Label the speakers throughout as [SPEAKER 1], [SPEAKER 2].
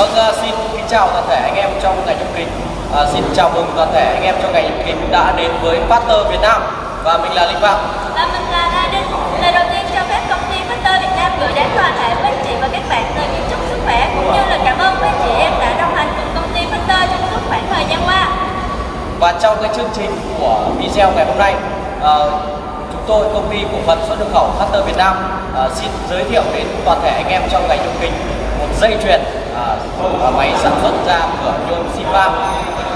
[SPEAKER 1] Vâng, uh, xin kính chào toàn thể anh em trong ngành nhôm kính. Uh, xin chào mừng toàn thể anh em trong ngành nhôm kính đã đến với Factor Việt Nam và mình là Linh Phạm.
[SPEAKER 2] Và mình là La Đinh. Lời đầu tiên cho phép công ty Factor Việt Nam gửi đến toàn thể quý chị và các bạn lời kính chúc sức khỏe cũng như là cảm ơn quý chị em đã đồng hành cùng công ty Factor trong suốt khoảng thời gian qua.
[SPEAKER 1] Và trong cái chương trình của video ngày hôm nay, uh, chúng tôi công ty cổ phần xuất nhập khẩu Factor Việt Nam uh, xin giới thiệu đến toàn thể anh em trong ngành nhôm kính một dây chuyền uh, máy sản xuất ra cửa nhôm Sivam.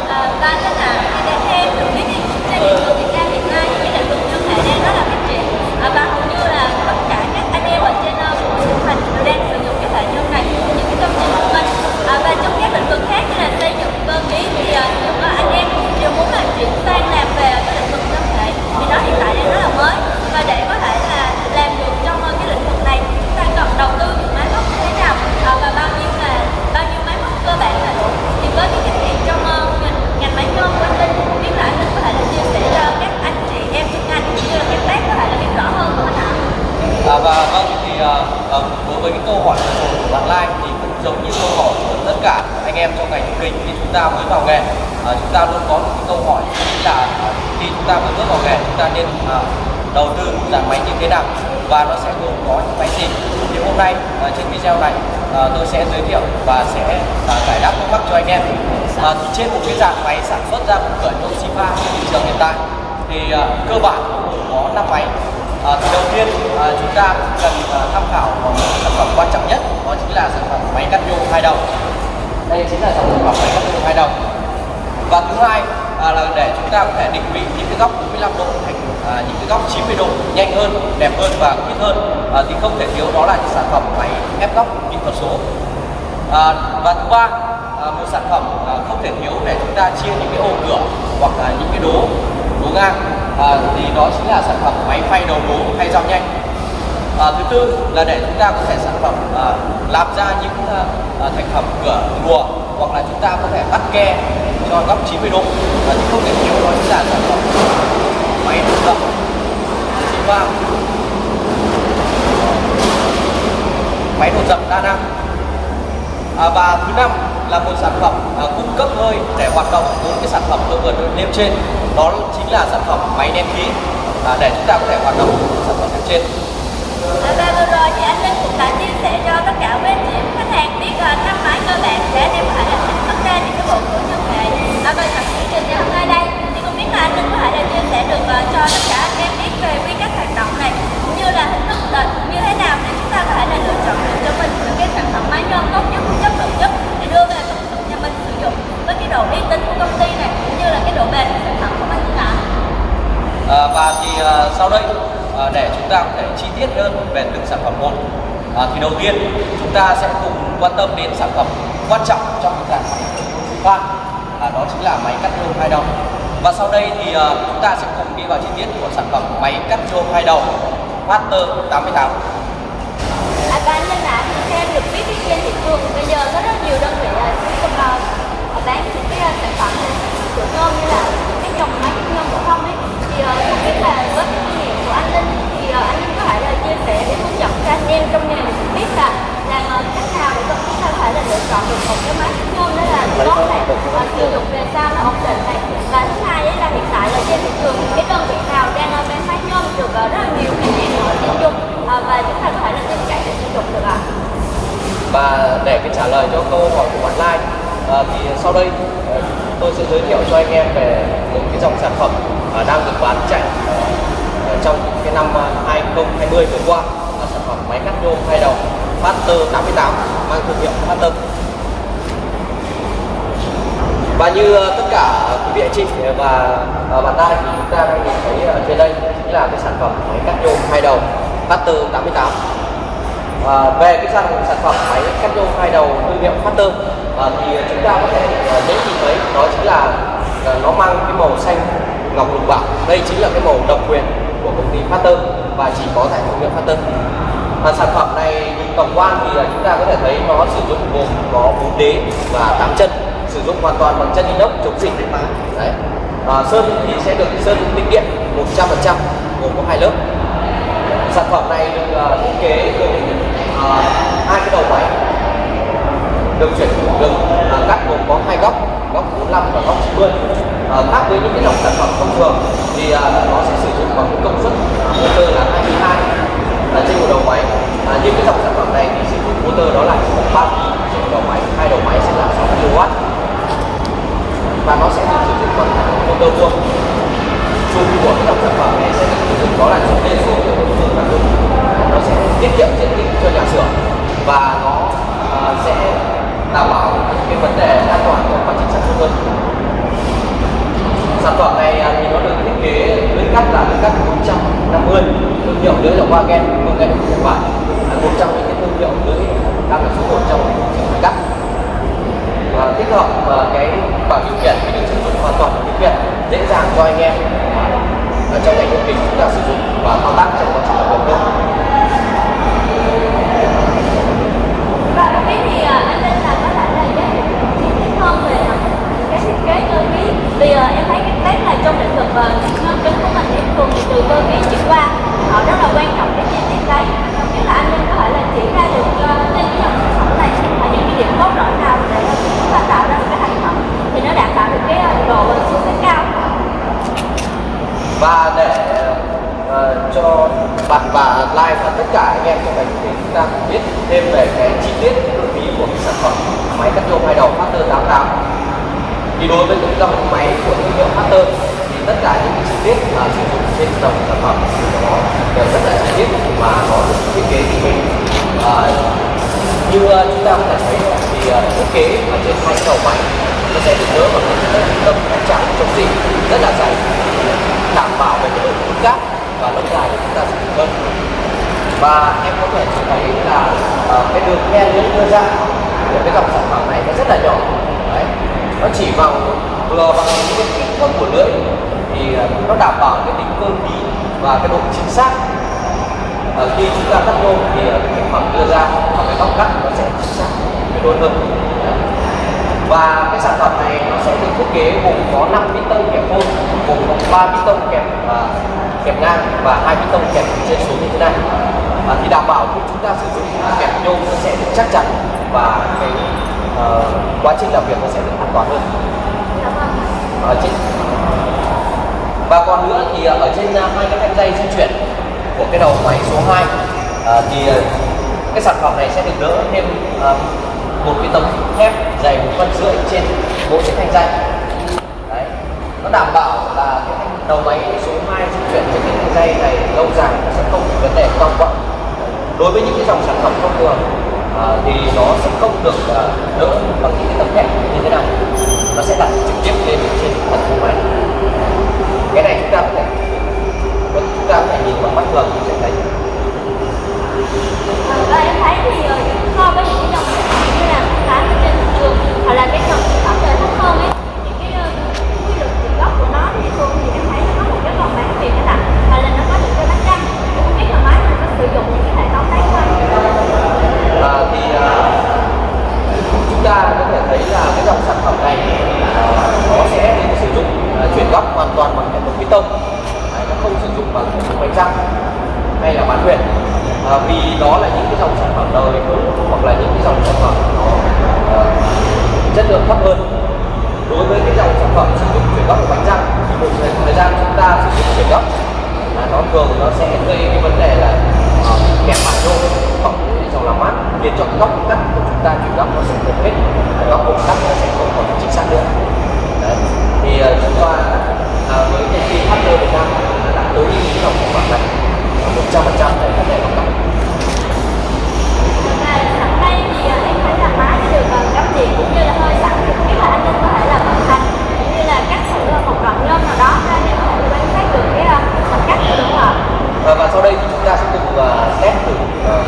[SPEAKER 2] À, và nên là khi đã theo được biết thì trên thị trường Việt Nam hiện nay thì lĩnh vực nhôm thể đang rất là phát triển à, và hầu như là tất cả các anh em ở trên uh, vùng thành đều đang sử dụng cái hệ nhôm này trong những cái công trình của mình à, và trong các lĩnh vực khác như là xây dựng cơ khí thì uh, những uh, anh em đều muốn là chuyển sang làm về cái lĩnh vực nhôm thể vì nó hiện tại đang rất là mới và để có thể là làm được trong uh, cái lĩnh vực này chúng ta cần đầu tư những máy móc như thế nào à, và bao nhiêu là bao nhiêu máy móc cơ bản là đủ thì với cái kinh nghiệm trong uh, ngành, ngành máy nhôm của anh Linh không biết là anh Linh có thể là chia sẻ cho các anh chị em trong ngành cũng như là các bác có thể là hiểu rõ hơn không anh ạ?
[SPEAKER 1] À, và vâng thì uh, uh, đối với cái câu hỏi vừa rồi của bạn Lai thì cũng giống như câu hỏi của tất cả anh em trong ngành nhôm kính khi chúng ta mới vào nghề uh, chúng ta luôn có một cái câu hỏi chính là uh, khi chúng ta mới bước vào nghề chúng ta nên uh, đầu tư một dàn máy như thế nào và nó sẽ gồm có những máy gì thì hôm nay uh, trên video này uh, tôi sẽ giới thiệu và sẽ uh, giải đáp thắc mắc cho anh em. Uh, trên một cái dàn máy sản xuất ra một cửa Toshiba trên thị trường hiện tại thì uh, cơ bản có 5 máy. À, thì đầu tiên à, chúng ta cần à, tham khảo vào một sản phẩm quan trọng nhất đó chính là sản phẩm máy cắt nhôm hai đầu. Đây chính là sản phẩm máy cắt nhôm hai đầu. Và thứ hai à, là để chúng ta có thể định vị những cái góc 45 độ thành à, những cái góc 90 độ nhanh hơn đẹp hơn và ít hơn. À, thì không thể thiếu đó là những sản phẩm máy ép góc kỹ thuật số. À, và thứ ba à, một sản phẩm à, không thể thiếu để chúng ta chia những cái ô cửa hoặc là những cái đố đố ngang. À, thì đó chính là sản phẩm máy phay đầu đố hay dao nhanh. À, thứ tư là để chúng ta có thể sản phẩm à, làm ra những à, à thành phẩm cửa lùa hoặc là chúng ta có thể bắt ke cho góc 90 độ. Và thì không thể thiếu đó chính là sản phẩm. Máy đổ dập Siva máy đổ dập đa năng. À, và thứ năm là một sản phẩm à, cung cấp hơi để hoạt động bốn cái sản phẩm tôi vừa nêu trên. Đó chính là sản phẩm máy nén khí. À, để chúng ta có thể hoạt động sản phẩm nêu trên.
[SPEAKER 2] À, và vừa rồi thì anh Linh cũng đã chia sẻ cho tất cả quý anh chị biết à, uh, năm máy cơ bản để anh em có thể là sản xuất ra những cái bộ của nhôm hệ à, và trong chương trình ngày hôm nay đây. Thì không biết là anh Linh có thể là chia sẻ được à, cho tất cả anh em biết về quy cách hoạt động này cũng như là hình thức định như thế nào để chúng ta có thể là lựa chọn được cho mình những cái sản phẩm máy nhôm tốt nhất chất lượng nhất để đưa về công dụng nhà mình sử dụng với cái độ uy tín của công ty này cũng như là cái độ bền của sản phẩm của mình ạ.
[SPEAKER 1] À, và thì à, sau đây à, để chúng ta có thể chi tiết hơn về từng sản phẩm một à, thì đầu tiên chúng ta sẽ quan tâm đến sản phẩm quan trọng trong một dàn máy khoan là đó chính là máy cắt nhôm hai đầu. Và sau đây thì à, chúng ta sẽ cùng đi vào chi tiết của sản phẩm máy cắt nhôm hai đầu Master 88
[SPEAKER 2] À, và anh Linh ạ, thì theo em được biết trên thị trường bây giờ có rất nhiều đơn vị là uh, bán những cái à, sản phẩm của nhôm như là cái dòng máy nhôm phổ thông ấy. Thì uh, không biết là với kinh nghiệm của anh Linh thì uh, anh Linh có thể là chia sẻ để hướng dẫn cho anh em trong nghề được biết là làm uh, cách nào để cho chúng ta có thể là lựa chọn được một cái máy nhôm đó là tốt này và sử dụng về sau là ổn định này và thứ hai đấy là hiện tại là trên thị trường cái đơn vị nào đang uh, bán máy nhôm được rất là nhiều khách hàng ở tiêu dùng và chúng ta có thể là tin cậy để sử dụng được ạ
[SPEAKER 1] và để cái trả lời cho câu hỏi của bạn Lai à, thì sau đây ờ, tôi sẽ giới thiệu cho anh em về một cái dòng sản phẩm à, đang được bán chạy à, trong cái năm 2020 vừa qua. Là sản phẩm máy cắt nhôm hai đầu Factor 88 mang thương hiệu tâm. Và như ờ, tất cả quý vị anh chị ờ, và ờ, bạn Lai thì chúng ta đang nhìn thấy ở trên đây chính là cái sản phẩm máy cắt nhôm hai đầu Factor 88 À, về cái sản, sản phẩm máy cắt nhôm hai đầu thương hiệu Factor à, thì chúng ta có thể dễ nhìn thấy đó chính là nó mang cái màu xanh ngọc lục bảo đây chính là cái màu độc quyền của công ty Factor và chỉ có tại thương hiệu Factor. À, sản phẩm này tổng quan thì à, chúng ta có thể thấy nó sử dụng gồm có bốn đế và tám chân sử dụng hoàn toàn bằng chân inox chống xình đấy. À, sơn thì sẽ được sơn tinh điện 100% gồm có hai lớp. Sản phẩm này được uh, thiết kế gồm uh, à, hai cái đầu máy. Được chuyển được uh, cắt gồm có hai góc góc 45 và góc 90 uh, khác với những cái dòng sản phẩm thông thường thì uh, nó sẽ sử dụng bằng công suất motor là 22 là trên một đầu máy. Uh, nhưng cái dòng sản đây thì sử dụng motor đó là ba đầu máy hai đầu máy sẽ là 6 kW và nó sẽ được sử dụng bằng motor vuông. Chung của dòng sản phẩm này sẽ được sử dụng đó là chung lên xuống của đối phương các nó sẽ tiết kiệm diện tích cho nhà xưởng. Và nó uh, sẽ đảm bảo cái vấn đề an toàn của quá trình sản xuất hơn. Sản phẩm này à, thì nó được thiết kế lưỡi cắt là lưỡi cắt 150 thương hiệu lưỡi là Wagen công nghệ của Nhật Bản 150 thương hiệu lưỡi đang là số một trong thị trường cắt và tích hợp và cái bảng điều khiển thì được sử dụng hoàn toàn điều khiển dễ dàng cho anh em ở trong ngành công trình chúng ta sử dụng và thao tác trong quá trình làm công hơn
[SPEAKER 2] Và à, là có là hơn về à, cái thiết kế cơ khí. Vì em thấy cái test là trong lĩnh vực uh, ngân kính của mình thì thường từ cơ khí chuyển qua họ rất là quan trọng cái chi tiết đấy Không biết là anh Linh có thể là chỉ ra được uh, trên cái dòng sản phẩm này là những cái điểm cốt lõi nào để uh, chúng ta tạo ra một cái thành phẩm thì nó đảm bảo được cái rất cao
[SPEAKER 1] và để uh, cho bạn và like và tất cả anh em trong ngành thì chúng ta biết thêm về cái chi tiết nội khí của cái sản phẩm máy cắt nhôm hai đầu Factor 88 thì đối với những dòng máy của thương hiệu Factor thì tất cả những cái chi tiết mà sử dụng trên dòng sản phẩm của nó đều rất là chi tiết và nó được thiết kế tỉ mỉ uh, như uh, chúng ta có thể thấy thì uh, thiết kế ở trên hai đầu máy nó sẽ được đỡ và cái tâm nó trắng chống gì rất là dày đảm bảo về cái độ cứng cáp và lâu dài để chúng ta sử dụng hơn. Và em có thể thấy là uh, cái đường nghe lưỡi đưa ra của cái dòng sản phẩm này nó rất là nhỏ. Đấy. Nó chỉ bằng vừa bằng những cái kích thước của lưỡi thì uh, nó đảm bảo cái tính cơ khí và cái độ chính xác. Uh, khi chúng ta cắt nhôm thì uh, cái thành phẩm đưa ra và cái góc cắt nó sẽ chính xác luôn hơn và cái sản phẩm này nó sẽ được thiết kế gồm có 5 piston kẹp phôn gồm có 3 piston kẹp uh, kẹp ngang và hai piston kẹp trên xuống như thế này. Uh, thì đảm bảo khi chúng ta sử dụng kẹp nhôm nó sẽ được chắc chắn và cái uh, quá trình làm việc nó sẽ được an toàn hơn. Ở trên và còn nữa thì ở trên uh, hai cái thanh dây di chuyển của cái đầu máy số 2 uh, thì uh, cái sản phẩm này sẽ được đỡ thêm uh, một cái tấm thép dày một phân rưỡi trên mỗi cái thanh dây. Đấy nó đảm bảo là cái thanh đầu máy số 2 di chuyển trên cái thanh dây này lâu dài sẽ không có vấn đề cong quặn đối với những cái dòng sản phẩm thông thường à, thì nó sẽ không được à, đỡ bằng những cái tấm thép như thế này nó sẽ đặt trực tiếp lên trên phần của máy. Cái này chúng ta có thể chúng ta có thể nhìn bằng mắt thường thì sẽ thấy.
[SPEAKER 2] Hoặc là cái dòng sản phẩm về thấp hơn ấy thì cái ờ, quy luật nguồn gốc của nó thì thường thì em thấy nó có một cái phần bán tiền cái là hoặc là nó có những cái bánh răng. Thì không biết là máy mình có sử dụng những cái hệ thống đấy không?
[SPEAKER 1] À, thì à, chúng ta có thể thấy là cái dòng sản phẩm này à, nó sẽ được sử dụng à, chuyển góc hoàn toàn bằng hệ thống piston tông. Nó không sử dụng bằng hệ thống bánh răng hay là bán huyệt à, vì đó là những cái dòng sản phẩm đời mới hoặc là những cái dòng sản phẩm nó chất lượng thấp hơn. Đối với cái dòng sản phẩm sử dụng chuyển góc của bánh răng thì một thời, gian chúng ta sử dụng chuyển góc là nó thường nó sẽ gây cái vấn đề là kẹp bản vô hoặc cái dòng làm mát. Khiến cho góc cắt của chúng ta chuyển góc nó sẽ không hết góc góc cắt nó sẽ không còn chính xác nữa. Đấy. thì ờ, chúng ta uh, với công ty Partner Việt Nam đã tối ưu cái dòng sản phẩm này. Một trăm phần trăm để vấn đề góc cắt.
[SPEAKER 2] Hôm nay thì ờ, anh em thấy là má đã được ờ, cũng như là hơi sẵn thì không biết là anh Linh có thể là vận hành cũng như là cắt thử ờ, một đoạn nhôm nào đó ra để có thể quan sát được cái ờ, phần cắt của đúng không ạ?
[SPEAKER 1] Ờ, và sau đây thì chúng ta sẽ cùng uh, test thử uh,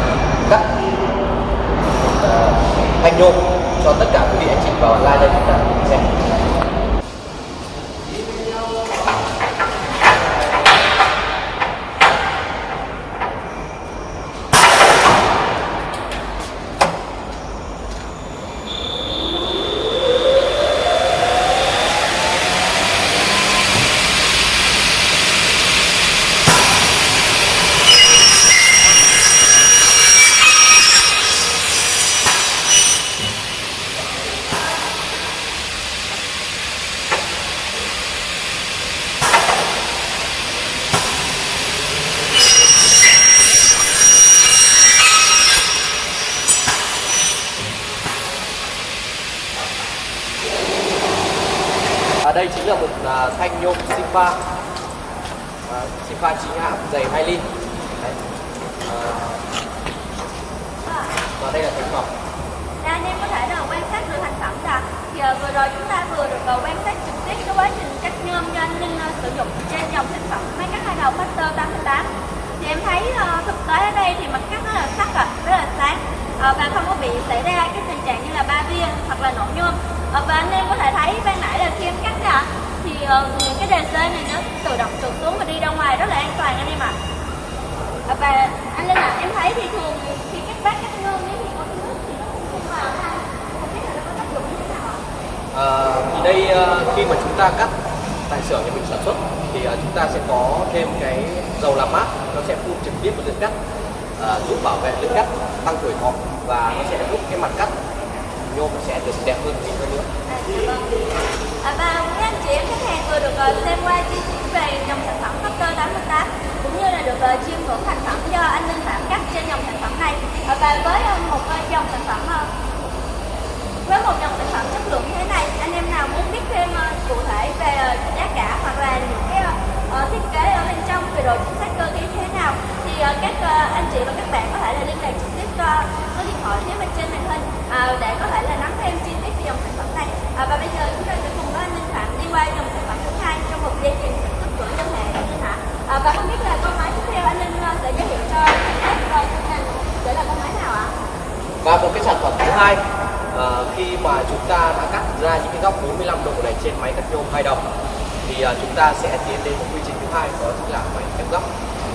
[SPEAKER 1] cắt uh, thanh nhôm cho tất cả quý vị anh chị vào online đây chúng ta cùng xem là thanh nhôm Sinfa à, Sinfa chính hãng dày 2 ly Đấy. À, và đây là thành phẩm.
[SPEAKER 2] Nè anh em có thể là quan sát được thành phẩm là thì vừa rồi chúng ta vừa được quan sát trực tiếp cái quá trình cắt nhôm cho anh Ninh ờ, sử dụng trên dòng sản phẩm. Máy cắt hai đầu Master 88 thì em thấy uh, thực tế ở đây thì mặt cắt rất là sắc à, rất là sáng. Uh, và không có bị xảy ra cái tình trạng như là ba viên hoặc là nổ nhôm. Uh, và anh em có thể thấy ban nãy là khi em cắt ra uh, những cái đề xê này nó tự động trượt xuống và đi ra ngoài rất là an toàn anh em ạ à. và anh Linh ạ em thấy thì thường khi các bác cắt nhôm nếu thì có nước thì nó cũng vào ha không biết là nó có tác dụng như thế nào ạ
[SPEAKER 1] À, thì đây à, khi mà chúng ta cắt tại xưởng nhà mình sản xuất thì à, chúng ta sẽ có thêm cái dầu làm mát nó sẽ phun trực tiếp vào lưỡi cắt à, giúp bảo vệ lưỡi cắt tăng tuổi thọ và nó sẽ giúp cái mặt cắt nhôm sẽ được đẹp hơn mịn hơn nữa
[SPEAKER 2] À, dạ vâng. À, và chị em khách hàng vừa được ờ, xem qua chi tiết về dòng sản phẩm Factor 88 cũng như là được ờ, chiêm ngưỡng thành phẩm do anh Linh Phạm cắt trên dòng sản phẩm này. Ờ, và với một dòng sản phẩm với một dòng sản phẩm chất lượng như thế này, anh em nào muốn biết thêm cụ thể về giá cả hoặc là 2 à,
[SPEAKER 1] ờ, khi mà chúng ta đã cắt ra những cái góc 45 độ này trên máy cắt nhôm hai đồng thì à, chúng ta sẽ tiến đến một quy trình thứ hai đó chính là máy ép góc.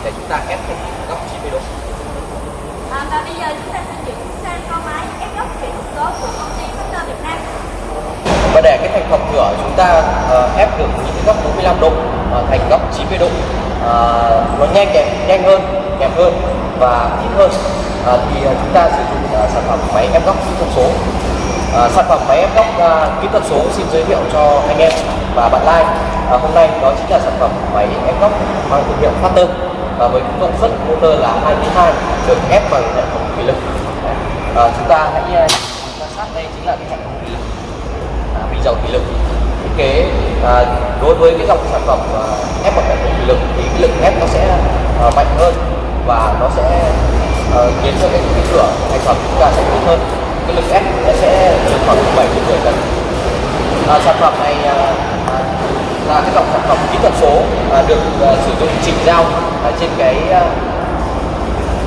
[SPEAKER 1] Để chúng ta ép thành góc 90 độ.
[SPEAKER 2] À, và bây giờ chúng ta sẽ chuyển sang con máy ép góc chuyển số của công ty Factor Việt Nam.
[SPEAKER 1] Và để cái thành phẩm nhựa chúng ta uh, ép được những cái góc 45 độ uh, thành góc 90 độ. Uh, nó nhanh đẹp, nhanh hơn, đẹp hơn và ít hơn à, thì ờ, chúng ta sử dụng à, sản phẩm máy ép góc kỹ thuật số. À, sản phẩm máy ép góc à, kỹ thuật số xin giới thiệu cho anh em và bạn like à, hôm nay đó chính là sản phẩm máy ép góc mang thương hiệu Factor và với công suất motor là 22 được ép bằng hệ thống thủy lực. À, chúng ta hãy quan sát đây chính là cái hệ thống thủy lực. À, bình dầu thủy lực. Thiết kế à, đối với cái dòng sản phẩm à, ép bằng hệ thống thủy lực thì cái lực ép nó sẽ à, mạnh hơn và nó sẽ khiến cho cái, cái cửa thành phẩm chúng ta sẽ tốt hơn. Cái lực ép nó sẽ được khoảng 7 đến 10 tấn à, sản phẩm này à, là cái dòng sản phẩm kỹ thuật số à, được à, sử dụng chỉnh giao à, trên cái à,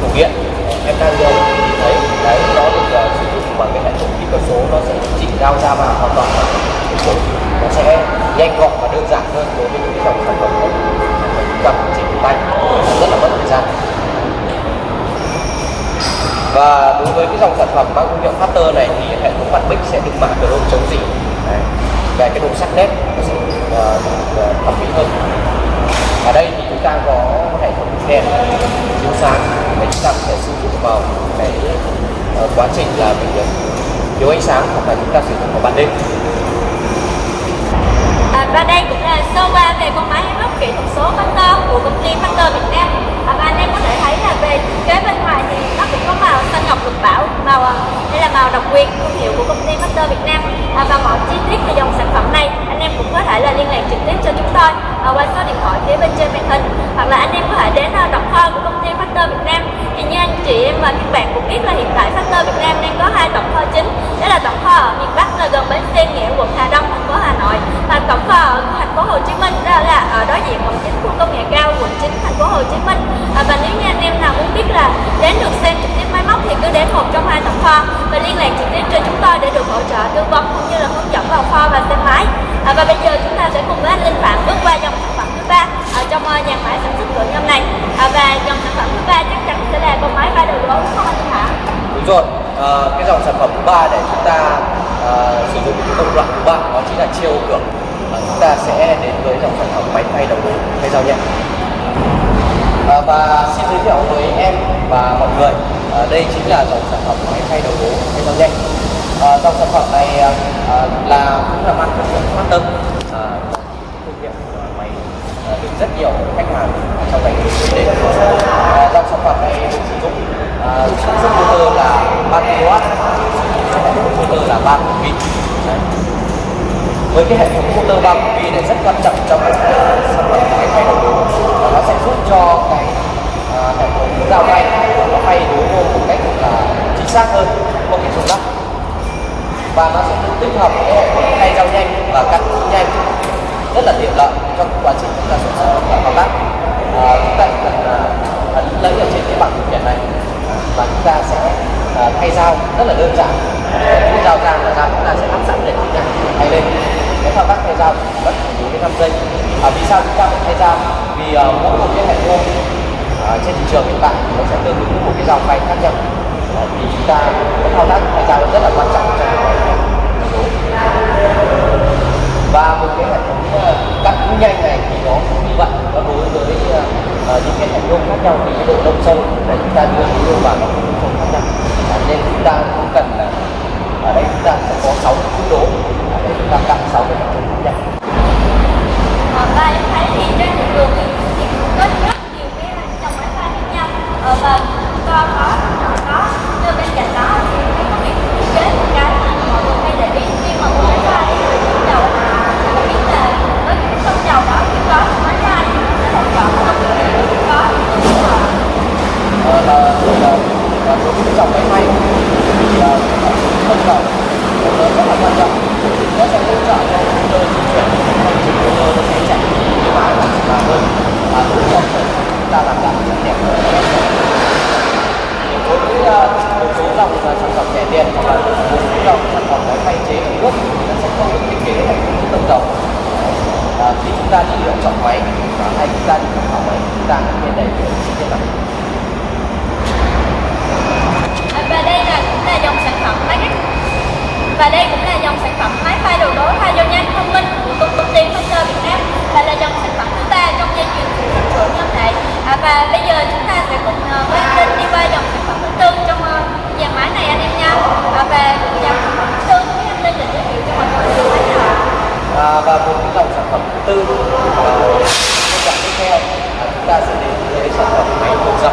[SPEAKER 1] cục điện. Em đang giờ nhìn thấy đấy nó được à, sử dụng bằng cái hệ thống kỹ thuật số nó sẽ chỉnh giao ra vào hoàn toàn nó sẽ nhanh gọn và đơn giản hơn đối với những cái dòng sản phẩm khác chúng ta chỉnh tay. Rất là mất thời gian và đối với cái dòng sản phẩm mang thương hiệu Factor này thì hệ thống mặt bích sẽ được mạ chrome chống dỉ về cái độ sắc nét nó sẽ ờ, ờ, thẩm mỹ hơn. Ở đây thì chúng ta có hệ thống đèn chiếu sáng để chúng ta có thể sử dụng vào cái ờ, quá trình là mình thiếu ánh sáng hoặc là chúng ta sử dụng vào ban đêm.
[SPEAKER 2] À, và đây cũng là sơ qua về con máy ép góc kỹ thuật số Factor của công ty Factor Việt Nam và anh em có thể thấy là về kế bên ngoài thì nó cũng có màu xanh ngọc lục bảo màu à, đây là màu độc quyền thương hiệu của công ty Master Việt Nam. À, và mọi chi tiết về dòng sản phẩm này anh em cũng có thể là liên lạc trực tiếp cho chúng tôi à, qua số điện thoại phía bên trên màn hình. Hoặc là anh em có thể đến à, đọc kho của công ty Master Việt Nam thì như anh chị em và các bạn cũng biết là hiện tại Factor Việt Nam đang có hai tổng kho chính. Đó là tổng kho ở miền Bắc là gần bến xe nghĩa quận Hà Đông thành phố Hà Nội. Và tổng kho ở thành phố Hồ Chí Minh đó là ở đối diện quận chính khu công nghệ cao quận chính thành phố Hồ Chí Minh. À, và nếu như anh em nào muốn biết là đến được xem trực tiếp máy móc thì cứ đến một trong hai tổng kho và liên lạc trực tiếp cho chúng tôi để được hỗ trợ tư vấn cũng như là hướng dẫn vào kho và xem máy. À, và bây giờ chúng ta sẽ cùng với anh Linh Phạm bước qua dòng ba ở trong ờ, nhà máy sản xuất cửa nhôm này. À, và dòng sản phẩm thứ ba chắc chắn sẽ là con máy ba đầu gối đúng không anh
[SPEAKER 1] đúng rồi. À, cái dòng sản phẩm thứ ba để chúng ta à, sử dụng cái công đoạn thứ ba đó chính là chiêu cửa à, chúng ta sẽ đến với dòng sản phẩm máy thay đầu gối thay dao nhẹ. À, và xin giới thiệu với em và mọi người à, đây chính là dòng sản phẩm máy thay đầu gối thay dao nhẹ. Dòng sản phẩm này à, là cũng là mang thương hiệu Master Ờ, thương hiệu của máy ờ, được rất nhiều khách hàng trong ngành để đến à, dòng sản phẩm này được sử dụng sản xuất motor là 3 kW motor là 3 pin. Với cái hệ thống motor 3 pin này rất quan trọng trong cái sản phẩm cái thay đổi. Và nó sẽ giúp cho cái à, hệ thống dao bay nó bay đối vô một cách là chính xác hơn, không bị trùng lắc. Và nó sẽ tích hợp cái hệ thống thay dao nhanh và cắt nhanh rất là tiện lợi trong quá trình chúng ta sản xuất và thao tác à, chúng ta chỉ cần à, lấy ở trên cái bảng điều khiển này. Và chúng ta sẽ à, thay dao rất là đơn giản. Khi dao ra là dao chúng ta sẽ lắp sẵn để chúng ta thay lên. Cái thao tác thay dao chỉ mất bốn đến năm giây. À, vì sao chúng ta phải thay dao? Vì à, mỗi một cái hệ thống à, trên thị trường hiện tại nó sẽ tương ứng với một cái dòng phay khác nhau. À, thì chúng ta cái thao tác thay dao rất là quan trọng trong và một cái hệ cắt nhanh này thì nó cũng như vậy. Và đối với uh, những cái thành công khác nhau thì cái độ đông sâu để chúng ta đưa cái yêu vào nó cũng không khác nhau. À, nên chúng ta cũng cần là ở đây chúng ta sẽ có 6 cái đố để chúng ta cắt 6 cái thành công khác nhau.
[SPEAKER 2] Và em thấy thì trên thị trường thì thì cũng có rất nhiều cái dòng máy pha khác nhau. Ờ, và to có nhỏ có nhưng bên cạnh đó là
[SPEAKER 1] đối với dòng máy may thì là không cầu nó rất là quan trọng nó sẽ hỗ trợ cho chúng tôi di chuyển hành trình của tôi nó sẽ chạy thoải mái và dễ dàng hơn và giúp cho chúng ta làm giảm rất đẹp thì đối với uh, một số dòng uh, sản phẩm rẻ tiền hoặc là một số dòng sản phẩm máy thay chế ở nước thì nó sẽ không được thiết kế hệ thống tầng dầu à, khi chúng ta đi lựa chọn máy và hay chúng ta đi tham khảo máy chúng ta cũng nên đầy đủ chi tiết này
[SPEAKER 2] À, và đây là cũng là dòng sản phẩm máy và đây cũng là dòng sản phẩm máy pha đồ đố pha vô nhanh thông minh của công công ty Factor Việt Nam và là dòng sản phẩm thứ ba trong dây chuyền sản xuất của nhân đại à, và bây giờ chúng ta sẽ cùng ờ, với anh Linh đi qua dòng sản phẩm thứ tư trong ờ, dàn máy này anh em nha. Ờ, và và dòng sản phẩm thứ tư với anh Linh là giới thiệu cho mọi người về máy nào
[SPEAKER 1] à, và cùng với dòng sản phẩm thứ tư à, tiếp theo à, chúng ta sẽ đến với sản phẩm máy đột dập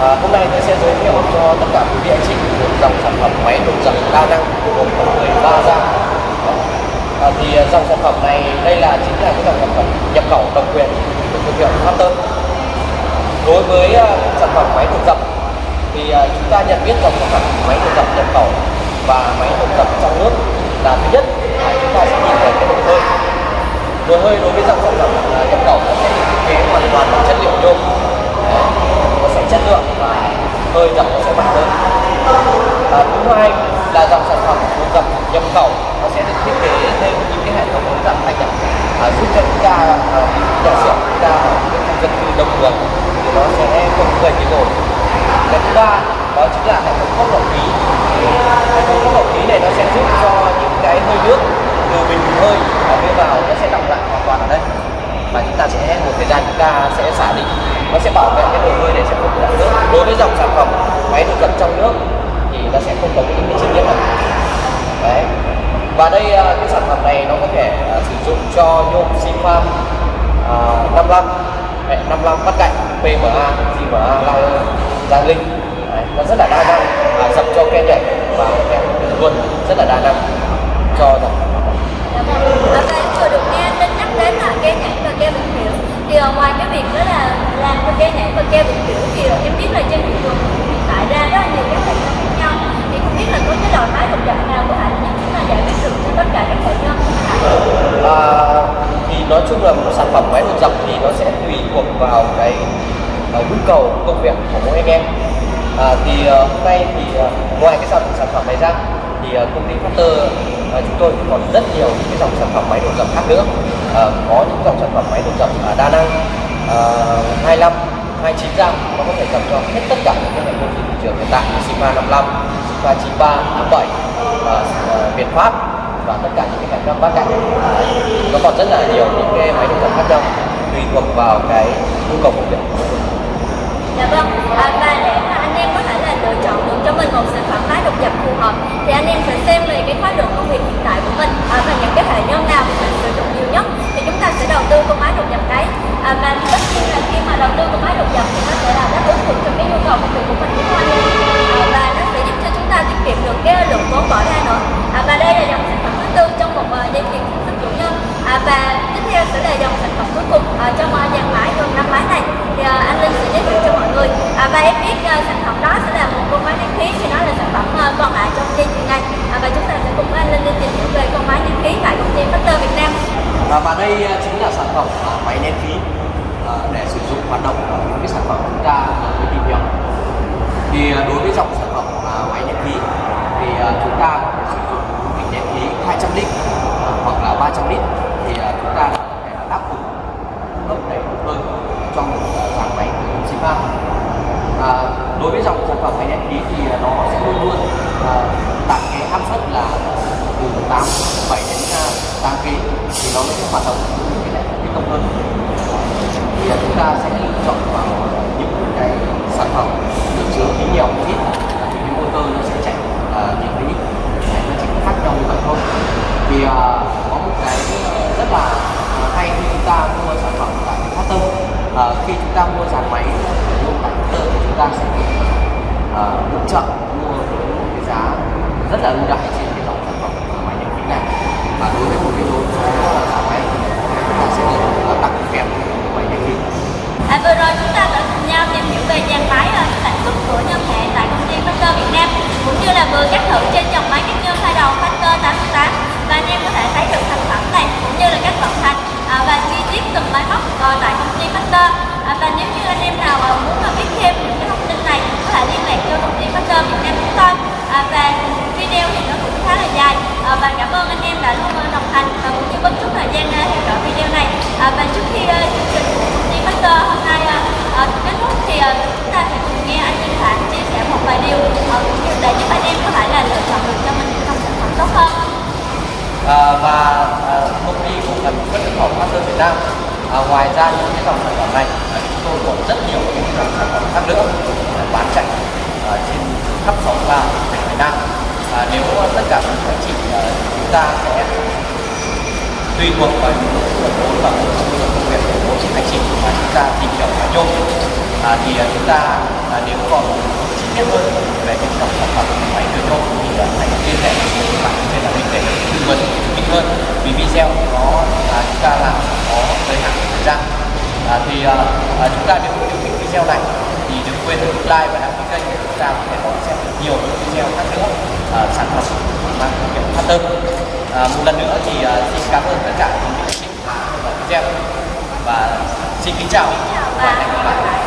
[SPEAKER 1] à, hôm nay tôi sẽ giới thiệu cho tất cả quý vị anh chị một dòng sản phẩm máy đột dập đa năng gồm có 13 dao à, thì à, dòng sản phẩm này đây là chính là cái dòng sản phẩm nhập khẩu độc quyền của thương hiệu đối với ờ, sản phẩm máy đột dập thì ờ, chúng ta nhận biết dòng sản phẩm máy đột dập nhập khẩu và máy đột dập trong nước là thứ nhất là chúng ta sẽ nhìn thấy cái nồi hơi. Nồi hơi đối với dòng sản phẩm ờ, nhập khẩu nó sẽ được thiết kế hoàn toàn bằng chất liệu nhôm. Nó sẽ chất lượng và hơi dập nó sẽ mạnh hơn. À, thứ hai là dòng sản phẩm đột dập nhập khẩu nó sẽ được thiết kế thêm những cái hệ thống ống dập thanh nhập à, giúp cho chúng ta à, nhà xưởng chúng ta ở những khu thường thì nó sẽ không gây cái rồi. cái thứ ba đó chính là hệ thống thoát lọc khí. Hệ thống thoát lọc khí này nó sẽ giúp cho những cái hơi nước từ bình hơi và đưa vào nó sẽ đọng lại hoàn toàn ở đây. Và chúng ta sẽ một thời gian chúng ta sẽ xả đi. Nó sẽ bảo vệ cái đồ hơi này sẽ không bị đọng nước. Đối với dòng sản phẩm máy được cận trong nước thì nó sẽ không có những cái chi tiết này đấy. Và đây à, cái sản phẩm này nó có thể à, sử dụng cho nhôm xi uh, 55 à, hệ 55 bắt cạnh PMA, GMA, Long, Giang Linh. Đấy, nó rất là đa năng và dập cho ke nhảy và ke luôn rất là đa năng cho dòng Ở đây
[SPEAKER 2] dạ vâng, vừa được nghe nên nhắc đến là keo nhảy và keo bình kiểu thì ờ, ngoài cái việc đó là làm cho keo nhảy và keo bình kiểu thì ờ, em biết là trên thị trường hiện tại ra rất là nhiều các hệ khác có cái loại máy độc dạng nào của anh giúp chúng ta giải quyết được cho tất cả các hệ nhân
[SPEAKER 1] à, thì nói chung là một sản phẩm máy đột dọc thì nó sẽ tùy thuộc vào cái uh, nhu cầu công việc của mỗi anh em. À, thì uh, hôm nay thì uh, ngoài cái sản sản phẩm này ra thì uh, công ty Factor uh, chúng tôi cũng còn rất nhiều những cái dòng sản phẩm máy đột dập khác nữa. Uh, có những dòng sản phẩm máy đột dập uh, đa năng uh, 25 29 răng, nó có thể dập cho hết tất cả những cái hệ công trên thị trường hiện tại như Sigma 55, và 93, 47, uh, uh, Việt Pháp và tất cả những cái hệ thống bát cạnh nó còn rất là nhiều những cái máy động vật khác nhau tùy thuộc vào cái nhu cầu của mình.
[SPEAKER 2] Dạ vâng, à, và để mà anh em có thể là lựa chọn được cho mình một sản phẩm máy độc dập phù hợp thì anh em sẽ xem về cái khối lượng công việc hiện tại của mình à, và những cái hệ nhân nào mình sử dụng nhiều nhất thì chúng ta sẽ đầu tư con máy độc dập đấy. À, và tất nhiên là khi mà đầu tư con máy độc dập thì nó sẽ là đáp ứng được cho cái nhu cầu công việc của mình đúng không anh em? À, và nó ta tiết kiệm được cái lượng vốn bỏ ra nữa. À, và đây là dòng sản phẩm thứ tư trong một uh, và tiếp theo sẽ là dòng sản phẩm cuối cùng uh, trong uh, dàn máy gồm năm máy này. Thì uh, anh Linh sẽ giới thiệu cho mọi người. À, và em biết uh, sản phẩm đó sẽ là một con máy nén khí thì nó là sản phẩm uh, còn lại trong dây chuyền này. À, và chúng ta sẽ cùng với anh Linh đi tìm hiểu về con máy nén khí tại công ty Factor Việt Nam.
[SPEAKER 1] À, và đây chính là sản phẩm uh, máy nén khí uh, để sử dụng hoạt động của những cái sản phẩm chúng ta mới tìm hiểu. Thì đối với dòng sản phẩm à, máy nén khí thì à, À, chúng ta có thể sử dụng bình nén khí 200 lít à, hoặc là 300 lít. Thì à, chúng ta có thể là đáp ứng cung cấp đầy đủ hơn trong một dàn máy của công À, đối với dòng sản phẩm máy nén khí thì nó sẽ luôn luôn à, đạt cái áp suất là từ 8 7 đến à, 8 kg thì nó sẽ hoạt động cái này cái công hơn thì à, chúng ta sẽ lựa chọn vào những cái sản phẩm được chứa khí nhiều một ít thì cái motor nó sẽ chạy à, những cái cái nó chỉ có khác nhau như vậy thôi thì à, có một cái rất là à, hay khi chúng ta mua sản phẩm tại Factor à, khi chúng ta mua dàn máy sử dụng tại Factor thì chúng ta sẽ được à, hỗ trợ mua với một cái giá rất là ưu đãi trên cái dòng sản phẩm máy nhập khí này và đối với một cái số giá máy thì chúng ta sẽ được ờ, tặng kèm máy nhập khí
[SPEAKER 2] À, vừa rồi chúng ta đã cùng nhau tìm hiểu về dàn máy rồi sản xuất của nhân hệ tại công ty Factor Việt Nam cũng như là vừa cắt thử trên dòng máy cắt nhân hai đầu Factor 88 và anh em có thể thấy được thành phẩm này cũng như là cách vận hành à, và chi tiết từng máy móc uh, tại công ty Factor à, và nếu như anh em nào uh, muốn uh, biết thêm những cái thông tin này thì có thể liên lạc cho công ty Factor Việt Nam chúng tôi à, và video thì nó cũng khá là dài à, và cảm ơn anh em đã luôn uh, đồng hành và cũng như bất chút thời gian uh, theo dõi video này à, và trước khi uh, chương trình của công ty Factor hôm nay uh, uh, kết thúc thì uh, chúng ta sẽ cùng nghe anh Minh Phạm chia sẻ một vài điều uh, cũng như để giúp anh em có thể là lựa chọn được cho mình những dòng sản phẩm tốt hơn
[SPEAKER 1] à, và à, công ty cổ phần xuất nhập khẩu Master Việt Nam à, ngoài ra những cái dòng sản phẩm này à, chúng tôi còn rất nhiều những cái dòng sản phẩm khác nữa à, bán chạy à, trên khắp sáu ba tỉnh Việt Nam à, nếu à, tất cả các anh chị à, chúng ta sẽ tùy thuộc vào những cái nguồn vốn và một trong công việc của chị anh chị mà chúng ta tìm hiểu và nhôm à, thì à, chúng ta à, nếu còn chi tiết hơn về những dòng sản phẩm máy cơ nhôm thì à, hãy liên hệ với các bạn trên là mình để tư vấn kỹ hơn. Vì video nó à, chúng ta làm có giới hạn thời gian. À, thì à, à, chúng ta nếu yêu thích video này thì đừng quên like và đăng ký kênh để chúng ta có thể đón xem nhiều những video khác nữa. À, sản phẩm mang thương hiệu Hunter à, một lần nữa thì à, xin cảm ơn tất cả những vị chị đã video và xin kính chào và hẹn gặp lại.